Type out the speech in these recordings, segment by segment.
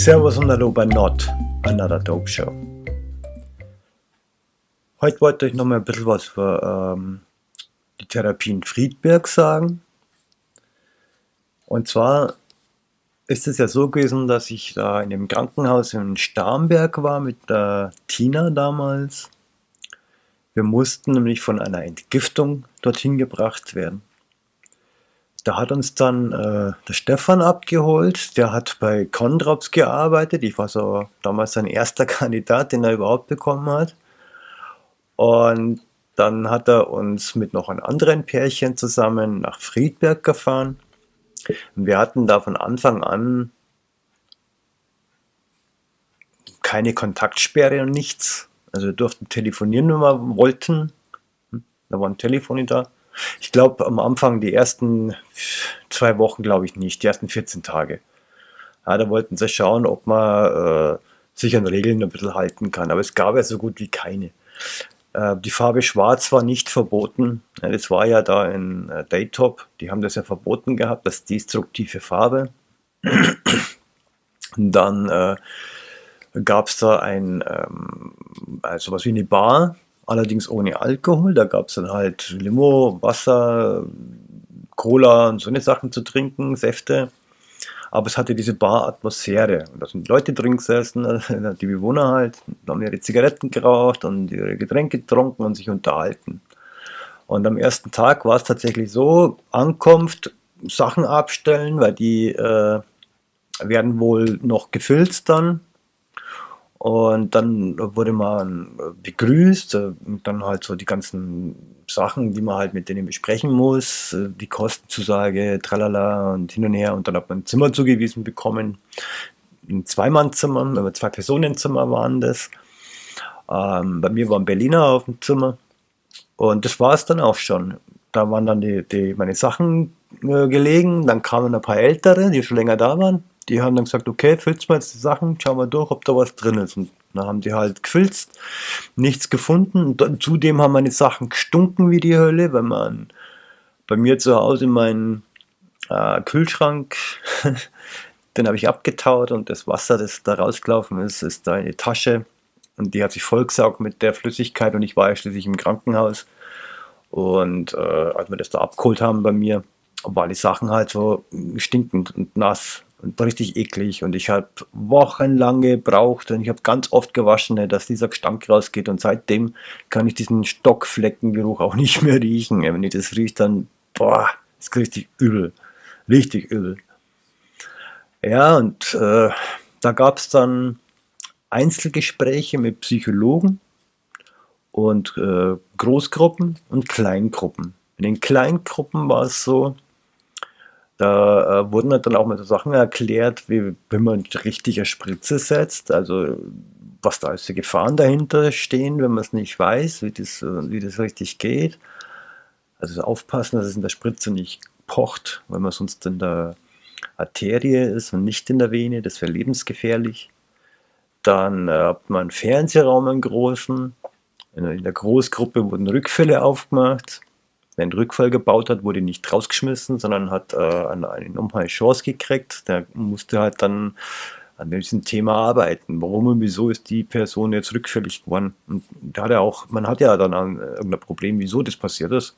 Servus und Hallo bei Not, Another Dope Show. Heute wollte ich noch mal ein bisschen was für ähm, die in Friedberg sagen. Und zwar ist es ja so gewesen, dass ich da in dem Krankenhaus in Starnberg war mit der Tina damals. Wir mussten nämlich von einer Entgiftung dorthin gebracht werden. Da hat uns dann äh, der Stefan abgeholt, der hat bei Condrops gearbeitet. Ich war so damals sein erster Kandidat, den er überhaupt bekommen hat. Und dann hat er uns mit noch einem anderen Pärchen zusammen nach Friedberg gefahren. Wir hatten da von Anfang an keine Kontaktsperre und nichts. Also wir durften telefonieren, wenn wir wollten. Hm, da war ein Telefon da. Ich glaube am Anfang, die ersten zwei Wochen glaube ich nicht, die ersten 14 Tage. Ja, da wollten sie schauen, ob man äh, sich an Regeln ein bisschen halten kann. Aber es gab ja so gut wie keine. Äh, die Farbe Schwarz war nicht verboten. Ja, das war ja da in äh, Daytop. Die haben das ja verboten gehabt, das destruktive Farbe. Dann äh, gab es da ein, ähm, also was wie eine Bar, allerdings ohne Alkohol. Da gab es dann halt Limo, Wasser, Cola und so eine Sachen zu trinken, Säfte. Aber es hatte diese Bar-Atmosphäre. da sind Leute drin gesessen, die Bewohner halt, haben ihre Zigaretten geraucht und ihre Getränke getrunken und sich unterhalten. Und am ersten Tag war es tatsächlich so, Ankunft, Sachen abstellen, weil die äh, werden wohl noch gefilzt dann und dann wurde man begrüßt, äh, dann halt so die ganzen Sachen, die man halt mit denen besprechen muss, äh, die Kostenzusage, tralala und hin und her. Und dann hat man ein Zimmer zugewiesen bekommen, ein Zweimannzimmer, zwei Personenzimmer waren das. Ähm, bei mir waren Berliner auf dem Zimmer und das war es dann auch schon. Da waren dann die, die meine Sachen äh, gelegen, dann kamen ein paar Ältere, die schon länger da waren die haben dann gesagt, okay, filzt mal jetzt die Sachen, schau mal durch, ob da was drin ist. Und dann haben die halt gefilzt, nichts gefunden. Und dann, zudem haben meine Sachen gestunken wie die Hölle, wenn man bei mir zu Hause meinen äh, Kühlschrank, den habe ich abgetaut und das Wasser, das da rausgelaufen ist, ist da in die Tasche und die hat sich vollgesaugt mit der Flüssigkeit und ich war ja schließlich im Krankenhaus. Und äh, als wir das da abgeholt haben bei mir, war die Sachen halt so stinkend und nass und richtig eklig und ich habe wochenlang gebraucht und ich habe ganz oft gewaschen, ne, dass dieser Gestank rausgeht und seitdem kann ich diesen Stockfleckengeruch auch nicht mehr riechen. Wenn ich das rieche, dann, boah, ist richtig übel, richtig übel. Ja, und äh, da gab es dann Einzelgespräche mit Psychologen und äh, Großgruppen und Kleingruppen. In den Kleingruppen war es so, da äh, wurden halt dann auch mal so Sachen erklärt, wie wenn man richtige Spritze setzt, also was da als Gefahren dahinter stehen, wenn man es nicht weiß, wie das, wie das richtig geht. Also aufpassen, dass es in der Spritze nicht pocht, weil man sonst in der Arterie ist und nicht in der Vene, das wäre lebensgefährlich. Dann äh, hat man Fernsehraum, einen großen. In der Großgruppe wurden Rückfälle aufgemacht einen Rückfall gebaut hat, wurde nicht rausgeschmissen, sondern hat äh, eine, eine nochmal Chance gekriegt. Der musste halt dann an diesem Thema arbeiten. Warum und wieso ist die Person jetzt rückfällig geworden? Und da hat er auch, man hat ja dann ein, irgendein Problem, wieso das passiert ist.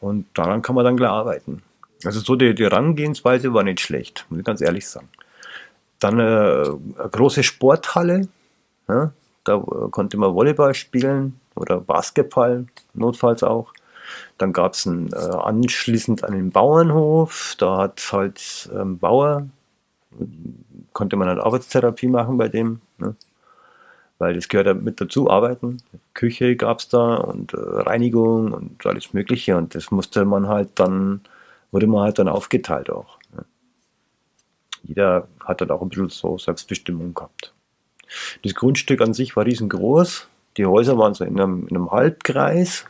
Und daran kann man dann gleich arbeiten. Also so die, die Herangehensweise war nicht schlecht, muss ich ganz ehrlich sagen. Dann äh, eine große Sporthalle, ja, da äh, konnte man Volleyball spielen oder Basketball, notfalls auch. Dann gab es äh, anschließend einen Bauernhof, da hat halt ähm, Bauer, konnte man halt Arbeitstherapie machen bei dem, ne? weil das gehört ja mit dazu, arbeiten. Küche gab es da und äh, Reinigung und alles mögliche und das musste man halt dann, wurde man halt dann aufgeteilt auch. Ne? Jeder hat dann auch ein bisschen so Selbstbestimmung gehabt. Das Grundstück an sich war riesengroß, die Häuser waren so in einem, in einem Halbkreis,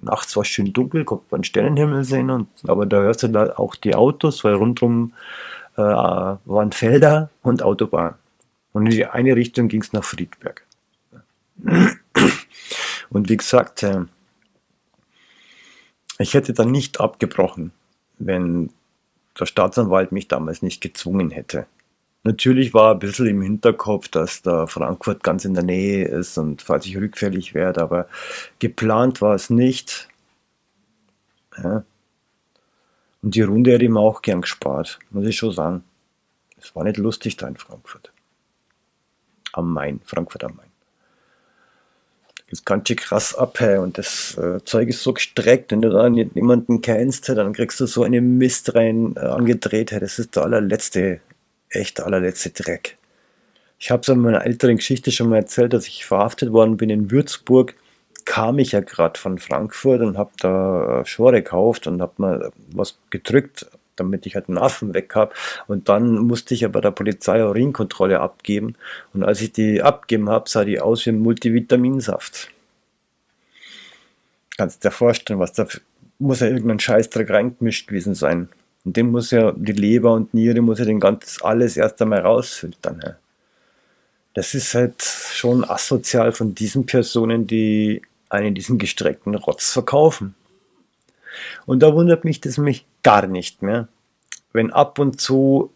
nachts war es schön dunkel, konnte man Sternenhimmel sehen, und, aber da hörst du da auch die Autos, weil rundherum äh, waren Felder und Autobahn. Und in die eine Richtung ging es nach Friedberg. Und wie gesagt, äh, ich hätte dann nicht abgebrochen, wenn der Staatsanwalt mich damals nicht gezwungen hätte. Natürlich war ein bisschen im Hinterkopf, dass da Frankfurt ganz in der Nähe ist und falls ich rückfällig werde, aber geplant war es nicht. Ja. Und die Runde hätte ich mir auch gern gespart, muss ich schon sagen. Es war nicht lustig da in Frankfurt. Am Main, Frankfurt am Main. Das ganz schön krass ab, hey. und das äh, Zeug ist so gestreckt, wenn du da jemanden kennst, dann kriegst du so eine Mist rein äh, angedreht, hey. das ist der allerletzte echt der allerletzte Dreck. Ich habe es in meiner älteren Geschichte schon mal erzählt, dass ich verhaftet worden bin in Würzburg. Kam ich ja gerade von Frankfurt und habe da Schore gekauft und habe mal was gedrückt, damit ich halt einen Affen weg habe. Und dann musste ich aber der Polizei Urinkontrolle abgeben. Und als ich die abgeben habe, sah die aus wie ein Multivitaminsaft. Kannst dir vorstellen, was da muss ja irgendein Scheißdreck reingemischt gewesen sein. Und dem muss ja die Leber und Niere muss ja den ganzen alles erst einmal rausfiltern. Ja. Das ist halt schon asozial von diesen Personen, die einen diesen gestreckten Rotz verkaufen. Und da wundert mich das mich gar nicht mehr, wenn ab und zu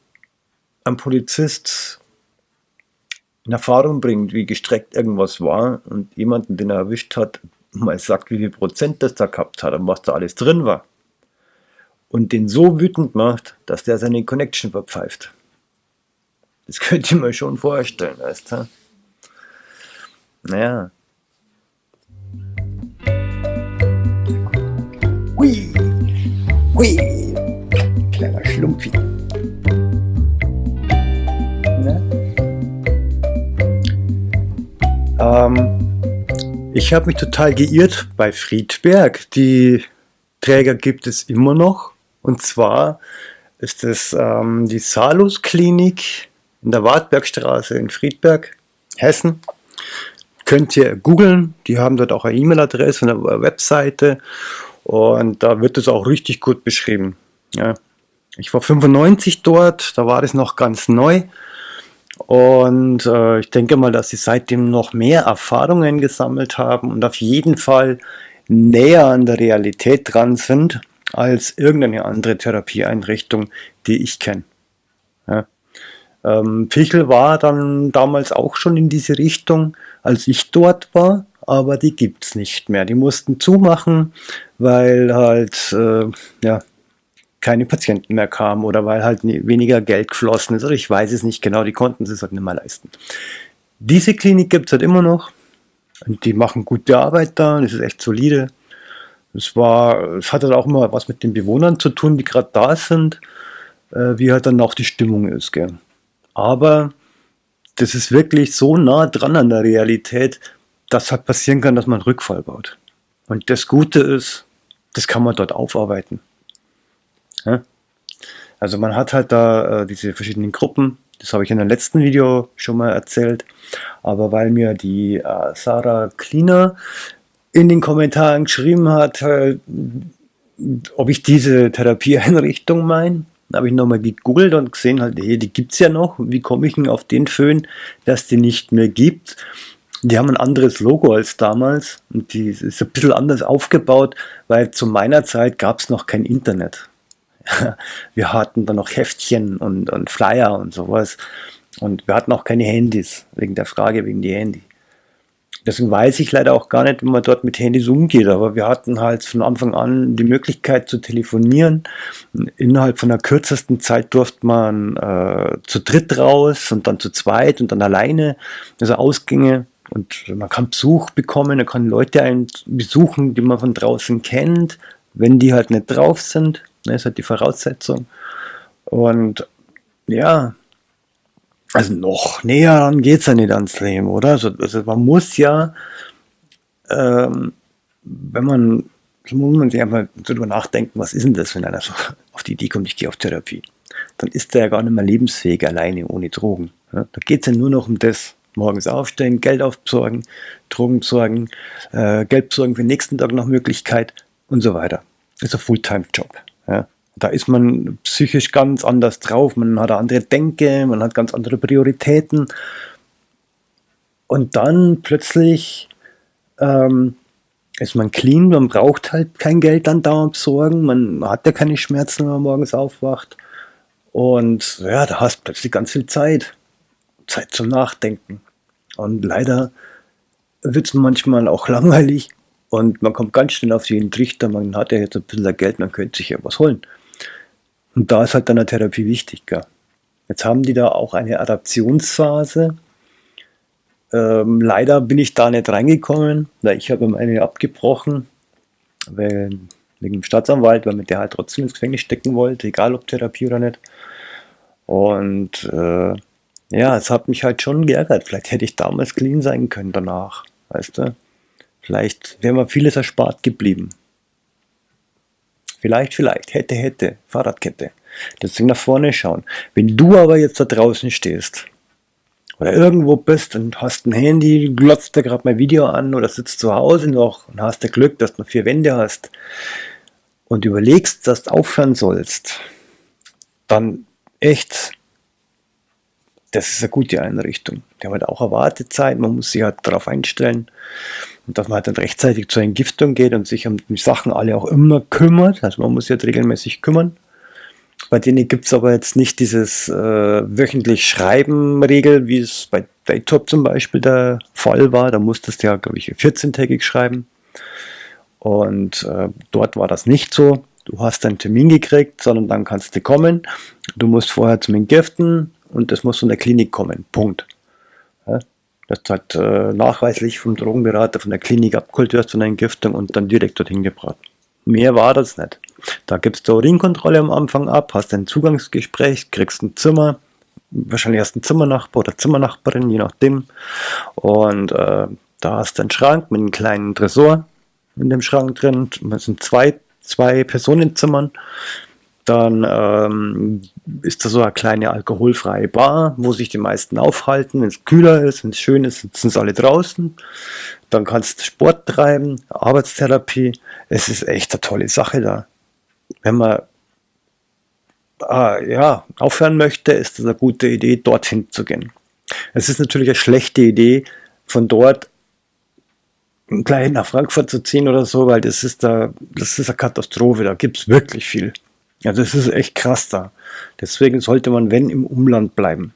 ein Polizist in Erfahrung bringt, wie gestreckt irgendwas war und jemanden, den er erwischt hat, mal sagt, wie viel Prozent das da gehabt hat und was da alles drin war und den so wütend macht, dass der seine Connection verpfeift. Das könnt ihr mir schon vorstellen, weißt du? Naja. Hui, hui, kleiner Schlumpfi. Ne? Ähm, ich habe mich total geirrt bei Friedberg. Die Träger gibt es immer noch. Und zwar ist es ähm, die Salus Klinik in der Wartbergstraße in Friedberg, Hessen. Könnt ihr googeln, die haben dort auch eine E-Mail-Adresse und eine Webseite und da wird es auch richtig gut beschrieben. Ja. Ich war 95 dort, da war es noch ganz neu und äh, ich denke mal, dass sie seitdem noch mehr Erfahrungen gesammelt haben und auf jeden Fall näher an der Realität dran sind als irgendeine andere Therapieeinrichtung, die ich kenne. Ja. Ähm, Pichel war dann damals auch schon in diese Richtung, als ich dort war, aber die gibt es nicht mehr. Die mussten zumachen, weil halt äh, ja, keine Patienten mehr kamen oder weil halt weniger Geld geflossen ist oder ich weiß es nicht genau, die konnten es halt nicht mehr leisten. Diese Klinik gibt es halt immer noch und die machen gute Arbeit da, das ist echt solide. Es war, es hat halt auch immer was mit den Bewohnern zu tun, die gerade da sind, äh, wie halt dann auch die Stimmung ist. Gell. Aber das ist wirklich so nah dran an der Realität, dass halt passieren kann, dass man Rückfall baut. Und das Gute ist, das kann man dort aufarbeiten. Ja? Also man hat halt da äh, diese verschiedenen Gruppen, das habe ich in dem letzten Video schon mal erzählt, aber weil mir die äh, Sarah Cleaner in den Kommentaren geschrieben hat, äh, ob ich diese Therapieeinrichtung meine. Da habe ich nochmal gegoogelt und gesehen, halt, hey, die gibt es ja noch. Wie komme ich denn auf den Föhn, dass die nicht mehr gibt? Die haben ein anderes Logo als damals und die ist ein bisschen anders aufgebaut, weil zu meiner Zeit gab es noch kein Internet. Wir hatten dann noch Heftchen und, und Flyer und sowas und wir hatten auch keine Handys, wegen der Frage, wegen die Handy. Deswegen weiß ich leider auch gar nicht, wie man dort mit Handys umgeht, aber wir hatten halt von Anfang an die Möglichkeit zu telefonieren. Innerhalb von der kürzesten Zeit durfte man äh, zu dritt raus und dann zu zweit und dann alleine, also Ausgänge. Und man kann Besuch bekommen, man kann Leute einen besuchen, die man von draußen kennt, wenn die halt nicht drauf sind. Das ist halt die Voraussetzung. Und ja, also noch näher ran geht es ja nicht ans Leben, oder? Also, also man muss ja, ähm, wenn man, muss man sich einfach darüber nachdenken, was ist denn das, wenn einer so auf die Idee kommt, ich gehe auf Therapie. Dann ist er ja gar nicht mehr lebensfähig alleine ohne Drogen. Ja? Da geht es ja nur noch um das. Morgens aufstehen, Geld aufbesorgen, Drogen besorgen, äh, Geld besorgen für den nächsten Tag noch Möglichkeit und so weiter. Das ist ein Fulltime-Job. Da ist man psychisch ganz anders drauf, man hat andere Denke, man hat ganz andere Prioritäten. Und dann plötzlich ähm, ist man clean, man braucht halt kein Geld dann dauernd besorgen, man hat ja keine Schmerzen, wenn man morgens aufwacht. Und ja, da hast du plötzlich ganz viel Zeit. Zeit zum Nachdenken. Und leider wird es manchmal auch langweilig und man kommt ganz schnell auf den Trichter, man hat ja jetzt ein bisschen Geld, man könnte sich ja was holen. Und da ist halt dann eine Therapie wichtig. Gell? Jetzt haben die da auch eine Adaptionsphase. Ähm, leider bin ich da nicht reingekommen, weil ich habe meine abgebrochen, weil, wegen dem Staatsanwalt, weil mit der halt trotzdem ins Gefängnis stecken wollte, egal ob Therapie oder nicht. Und äh, ja, es hat mich halt schon geärgert. Vielleicht hätte ich damals clean sein können danach, weißt du? Vielleicht wäre mir vieles erspart geblieben. Vielleicht, vielleicht, hätte, hätte, Fahrradkette. Deswegen nach vorne schauen. Wenn du aber jetzt da draußen stehst oder irgendwo bist und hast ein Handy, glotzt dir gerade mein Video an oder sitzt zu Hause noch und hast das Glück, dass du vier Wände hast und überlegst, dass du aufhören sollst, dann echt das ist eine gute Einrichtung. Die haben halt auch eine Wartezeit, man muss sich halt darauf einstellen und dass man halt dann rechtzeitig zur Entgiftung geht und sich um die Sachen alle auch immer kümmert. Also man muss sich halt regelmäßig kümmern. Bei denen gibt es aber jetzt nicht dieses äh, wöchentlich Schreiben-Regel, wie es bei Daytop zum Beispiel der Fall war. Da musstest du ja, glaube ich, 14-tägig schreiben. Und äh, dort war das nicht so. Du hast einen Termin gekriegt, sondern dann kannst du kommen. Du musst vorher zum Entgiften, und das muss von der Klinik kommen. Punkt. Ja, das hat äh, nachweislich vom Drogenberater von der Klinik wirst von der Entgiftung und dann direkt dorthin gebracht. Mehr war das nicht. Da gibst du Urinkontrolle am Anfang ab, hast ein Zugangsgespräch, kriegst ein Zimmer, wahrscheinlich du einen Zimmernachbar oder Zimmernachbarin, je nachdem. Und äh, da hast du einen Schrank mit einem kleinen Tresor in dem Schrank drin. Das sind zwei, zwei Personenzimmern. Dann ähm, ist da so eine kleine alkoholfreie Bar, wo sich die meisten aufhalten. Wenn es kühler ist, wenn es schön ist, sitzen alle draußen. Dann kannst du Sport treiben, Arbeitstherapie. Es ist echt eine tolle Sache da. Wenn man äh, ja, aufhören möchte, ist es eine gute Idee, dorthin zu gehen. Es ist natürlich eine schlechte Idee, von dort gleich nach Frankfurt zu ziehen oder so, weil das ist da, das ist eine Katastrophe, da gibt es wirklich viel. Also es ist echt krass da. Deswegen sollte man, wenn, im Umland bleiben.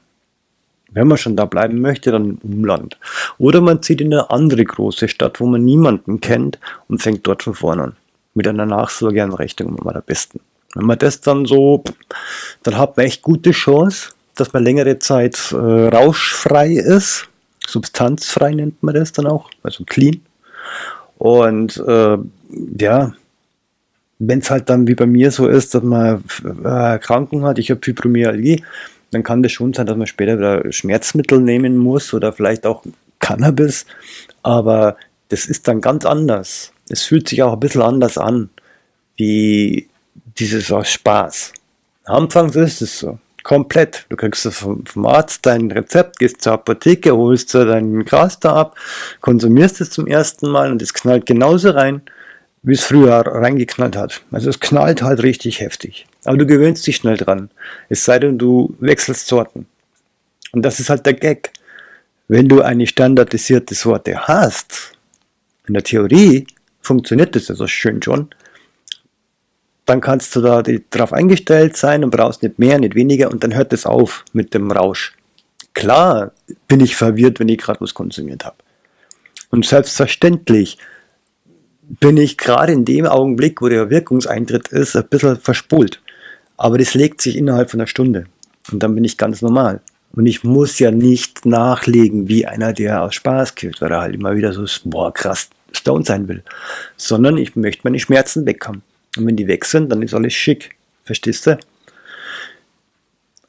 Wenn man schon da bleiben möchte, dann im Umland. Oder man zieht in eine andere große Stadt, wo man niemanden kennt und fängt dort von vorne an. Mit einer Nachsorgeeinrichtung am allerbesten. Wenn man das dann so, dann hat man echt gute Chance, dass man längere Zeit äh, rauschfrei ist. Substanzfrei nennt man das dann auch, also clean. Und äh, ja, wenn es halt dann wie bei mir so ist, dass man äh, Kranken hat, ich habe Fibromyalgie, dann kann das schon sein, dass man später wieder Schmerzmittel nehmen muss oder vielleicht auch Cannabis, aber das ist dann ganz anders. Es fühlt sich auch ein bisschen anders an, wie dieses aus Spaß. Anfangs ist es so, komplett. Du kriegst vom, vom Arzt dein Rezept, gehst zur Apotheke, holst dir deinen Gras da ab, konsumierst es zum ersten Mal und es knallt genauso rein, wie es früher reingeknallt hat. Also es knallt halt richtig heftig. Aber du gewöhnst dich schnell dran. Es sei denn, du wechselst Sorten. Und das ist halt der Gag. Wenn du eine standardisierte Sorte hast, in der Theorie funktioniert das ja so schön schon, dann kannst du da drauf eingestellt sein und brauchst nicht mehr, nicht weniger und dann hört es auf mit dem Rausch. Klar bin ich verwirrt, wenn ich gerade was konsumiert habe. Und selbstverständlich bin ich gerade in dem Augenblick, wo der Wirkungseintritt ist, ein bisschen verspult. Aber das legt sich innerhalb von einer Stunde. Und dann bin ich ganz normal. Und ich muss ja nicht nachlegen wie einer, der aus Spaß kifft, weil er halt immer wieder so, boah, krass Stone sein will. Sondern ich möchte meine Schmerzen weg haben. Und wenn die weg sind, dann ist alles schick. Verstehst du?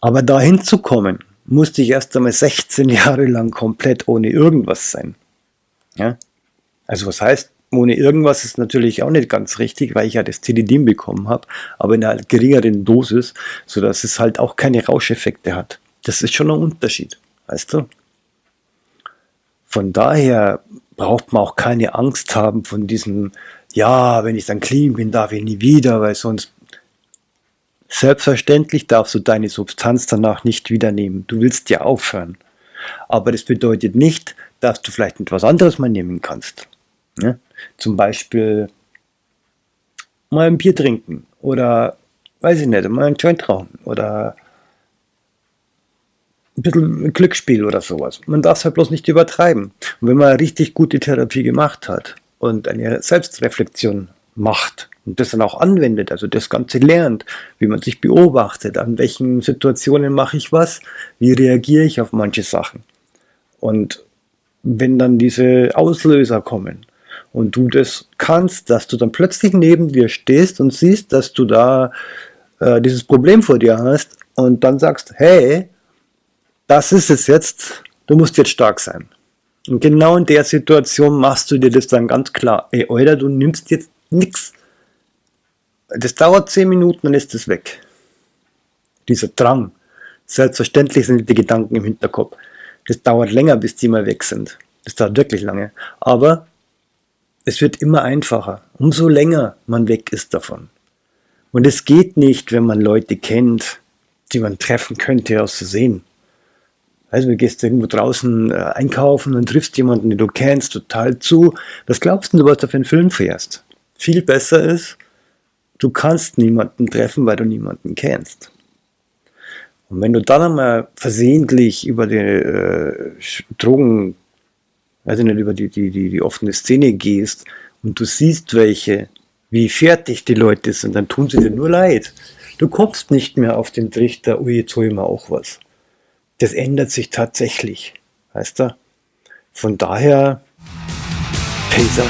Aber dahin zu kommen, musste ich erst einmal 16 Jahre lang komplett ohne irgendwas sein. Ja? Also was heißt, ohne irgendwas ist natürlich auch nicht ganz richtig, weil ich ja das Tilidin bekommen habe, aber in einer geringeren Dosis, sodass es halt auch keine Rauscheffekte hat. Das ist schon ein Unterschied, weißt du? Von daher braucht man auch keine Angst haben von diesem, ja, wenn ich dann clean bin, darf ich nie wieder, weil sonst Selbstverständlich darfst du deine Substanz danach nicht wieder nehmen. Du willst ja aufhören. Aber das bedeutet nicht, dass du vielleicht etwas anderes mal nehmen kannst. Ne? Zum Beispiel mal ein Bier trinken oder, weiß ich nicht, mal ein Joint rauchen oder ein bisschen Glücksspiel oder sowas. Man darf es halt bloß nicht übertreiben. Und wenn man richtig gute Therapie gemacht hat und eine Selbstreflexion macht und das dann auch anwendet, also das Ganze lernt, wie man sich beobachtet, an welchen Situationen mache ich was, wie reagiere ich auf manche Sachen. Und wenn dann diese Auslöser kommen und du das kannst, dass du dann plötzlich neben dir stehst und siehst, dass du da äh, dieses Problem vor dir hast und dann sagst, hey, das ist es jetzt, du musst jetzt stark sein. Und genau in der Situation machst du dir das dann ganz klar. Ey, Alter, du nimmst jetzt nichts. Das dauert 10 Minuten, dann ist es weg. Dieser Drang. Selbstverständlich sind die Gedanken im Hinterkopf. Das dauert länger, bis die mal weg sind. Das dauert wirklich lange. Aber es wird immer einfacher, umso länger man weg ist davon. Und es geht nicht, wenn man Leute kennt, die man treffen könnte aus Versehen. Also du gehst irgendwo draußen äh, einkaufen und triffst jemanden, den du kennst, total zu. Was glaubst du, was du für einen Film fährst? Viel besser ist, du kannst niemanden treffen, weil du niemanden kennst. Und wenn du dann einmal versehentlich über die äh, Drogen, also nicht über die, die, die, die offene Szene gehst und du siehst welche, wie fertig die Leute sind, dann tun sie dir nur leid. Du kommst nicht mehr auf den Trichter, ui, jetzt hol ich mir auch was. Das ändert sich tatsächlich, weißt du? Von daher, Pacer.